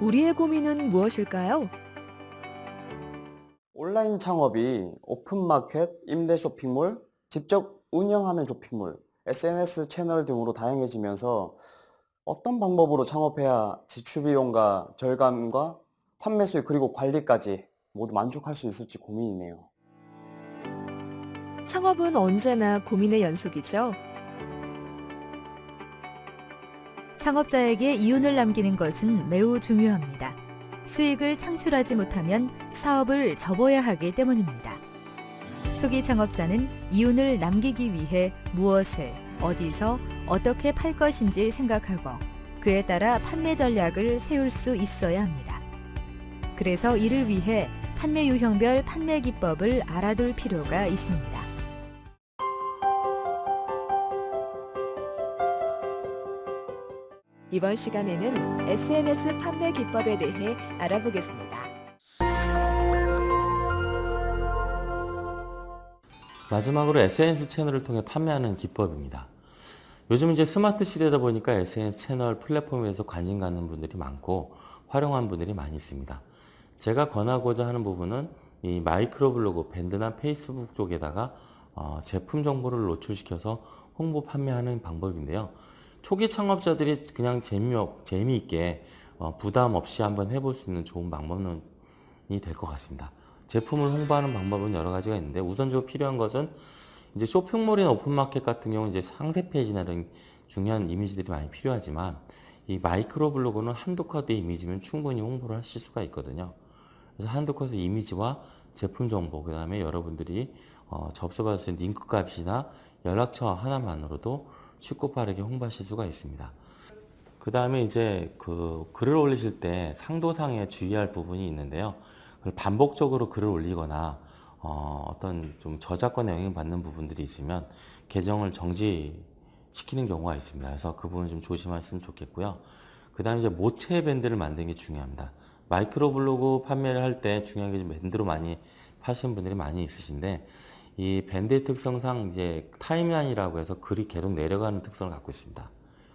우리의 고민은 무엇일까요? 온라인 창업이 오픈마켓, 임대 쇼핑몰, 직접 운영하는 쇼핑몰, SNS 채널 등으로 다양해지면서 어떤 방법으로 창업해야 지출 비용과 절감과 판매 수익 그리고 관리까지 모두 만족할 수 있을지 고민이네요. 창업은 언제나 고민의 연속이죠. 창업자에게 이윤을 남기는 것은 매우 중요합니다. 수익을 창출하지 못하면 사업을 접어야 하기 때문입니다. 초기 창업자는 이윤을 남기기 위해 무엇을, 어디서, 어떻게 팔 것인지 생각하고 그에 따라 판매 전략을 세울 수 있어야 합니다. 그래서 이를 위해 판매 유형별 판매 기법을 알아둘 필요가 있습니다. 이번 시간에는 SNS 판매 기법에 대해 알아보겠습니다. 마지막으로 SNS 채널을 통해 판매하는 기법입니다. 요즘 이제 스마트 시대다 보니까 SNS 채널 플랫폼에서 관심 갖는 분들이 많고 활용한 분들이 많이 있습니다. 제가 권하고자 하는 부분은 이 마이크로 블로그, 밴드나 페이스북 쪽에다가 어, 제품 정보를 노출시켜서 홍보 판매하는 방법인데요. 초기 창업자들이 그냥 재미, 재미있게 어, 부담 없이 한번 해볼 수 있는 좋은 방법이 될 것 같습니다. 제품을 홍보하는 방법은 여러 가지가 있는데 우선적으로 필요한 것은 이제 쇼핑몰이나 오픈마켓 같은 경우는 이제 상세 페이지나 이런 중요한 이미지들이 많이 필요하지만 이 마이크로 블로그는 한두 컷의 이미지면 충분히 홍보를 하실 수가 있거든요. 그래서 한두 컷의 이미지와 제품 정보, 그 다음에 여러분들이 어, 접수받을 수 있는 링크 값이나 연락처 하나만으로도 쉽고 빠르게 홍보하실 수가 있습니다. 그 다음에 이제 그 글을 올리실 때 상도상에 주의할 부분이 있는데요. 반복적으로 글을 올리거나 어떤 좀 저작권에 영향받는 부분들이 있으면 계정을 정지시키는 경우가 있습니다. 그래서 그 부분 좀 조심하시면 좋겠고요. 그 다음에 이제 모체 밴드를 만드는 게 중요합니다. 마이크로 블로그 판매를 할 때 중요한 게 밴드로 많이 파시는 분들이 많이 있으신데 이 밴드의 특성상 이제 타임라인이라고 해서 글이 계속 내려가는 특성을 갖고 있습니다.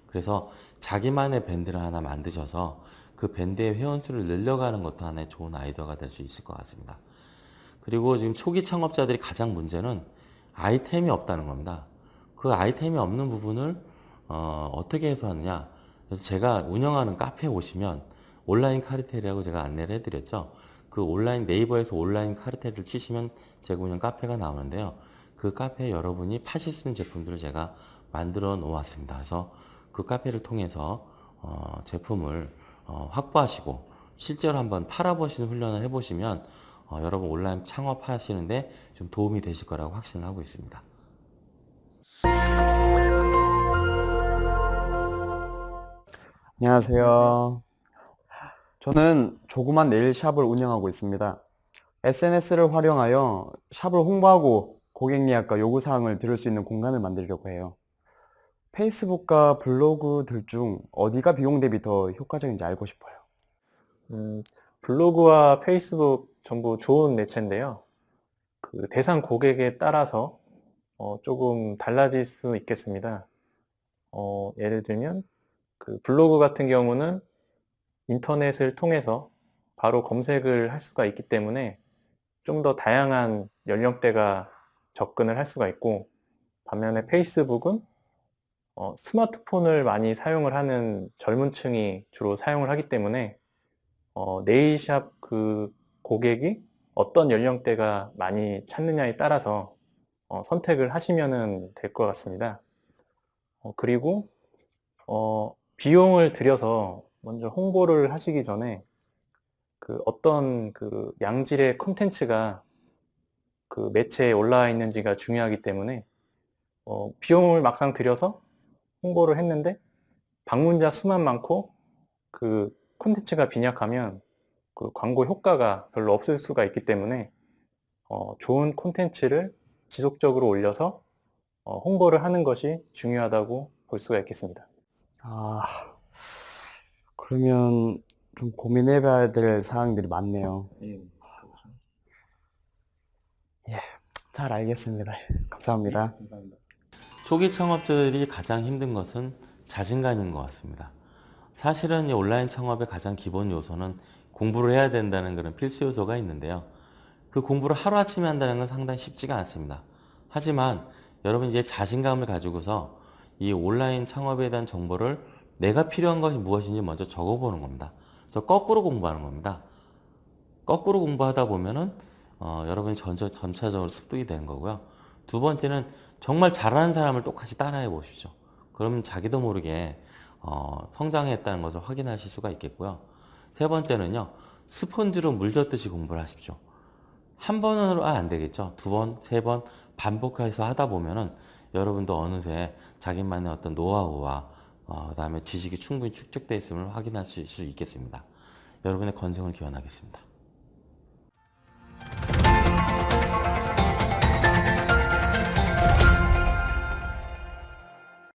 그래서 자기만의 밴드를 하나 만드셔서 그 밴드의 회원수를 늘려가는 것도 하나의 좋은 아이디어가 될 수 있을 것 같습니다. 그리고 지금 초기 창업자들이 가장 문제는 아이템이 없다는 겁니다. 그 아이템이 없는 부분을 어, 떻게 해소하느냐 그래서 제가 운영하는 카페에 오시면 온라인 카르텔이라고 제가 안내를 해드렸죠. 그 온라인 네이버에서 온라인 카르텔을 치시면 제가 운영 카페가 나오는데요. 그 카페에 여러분이 수 있는 제품들을 제가 만들어 놓았습니다. 그래서 그 카페를 통해서 어, 제품을 어, 확보하시고 실제로 한번 팔아보시는 훈련을 해보시면 어, 여러분 온라인 창업하시는데 좀 도움이 되실 거라고 확신을 하고 있습니다. 안녕하세요. 저는 조그만 네일샵을 운영하고 있습니다. SNS를 활용하여 샵을 홍보하고 고객 예약과 요구사항을 들을 수 있는 공간을 만들려고 해요. 페이스북과 블로그 들 중 어디가 비용 대비 더 효과적인지 알고 싶어요. 음, 블로그와 페이스북 전부 좋은 매체인데요. 그 대상 고객에 따라서 어, 조금 달라질 수 있겠습니다. 어, 예를 들면 그 블로그 같은 경우는 인터넷을 통해서 바로 검색을 할 수가 있기 때문에 좀 더 다양한 연령대가 접근을 할 수가 있고 반면에 페이스북은 어, 스마트폰을 많이 사용을 하는 젊은 층이 주로 사용을 하기 때문에 어, 네일샵 그 고객이 어떤 연령대가 많이 찾느냐에 따라서 어, 선택을 하시면 될 것 같습니다. 어, 그리고 어, 비용을 들여서 먼저 홍보를 하시기 전에 그 어떤 그 양질의 콘텐츠가 그 매체에 올라와 있는지가 중요하기 때문에 어, 비용을 막상 들여서 홍보를 했는데 방문자 수만 많고 그 콘텐츠가 빈약하면 그 광고 효과가 별로 없을 수가 있기 때문에 어, 좋은 콘텐츠를 지속적으로 올려서 어, 홍보를 하는 것이 중요하다고 볼 수가 있겠습니다. 아, 그러면 좀 고민해 봐야 될 사항들이 많네요. 예, 잘 알겠습니다. 감사합니다. 감사합니다. 초기 창업자들이 가장 힘든 것은 자신감인 것 같습니다. 사실은 이 온라인 창업의 가장 기본 요소는 공부를 해야 된다는 그런 필수 요소가 있는데요. 그 공부를 하루아침에 한다는 건 상당히 쉽지가 않습니다. 하지만 여러분 이제 자신감을 가지고서 이 온라인 창업에 대한 정보를 내가 필요한 것이 무엇인지 먼저 적어보는 겁니다. 그래서 거꾸로 공부하는 겁니다. 거꾸로 공부하다 보면은 어, 여러분이 전체, 전체적으로 습득이 되는 거고요. 두 번째는 정말 잘하는 사람을 똑같이 따라해 보십시오. 그러면 자기도 모르게 어, 성장했다는 것을 확인하실 수가 있겠고요. 세 번째는요. 스펀지로 물 젓듯이 공부를 하십시오. 한 번으로 아, 안 되겠죠. 두 번, 세 번 반복해서 하다 보면은 여러분도 어느새 자기만의 어떤 노하우와 어, 그다음에 지식이 충분히 축적되어 있음을 확인할 수 있겠습니다. 여러분의 건승을 기원하겠습니다.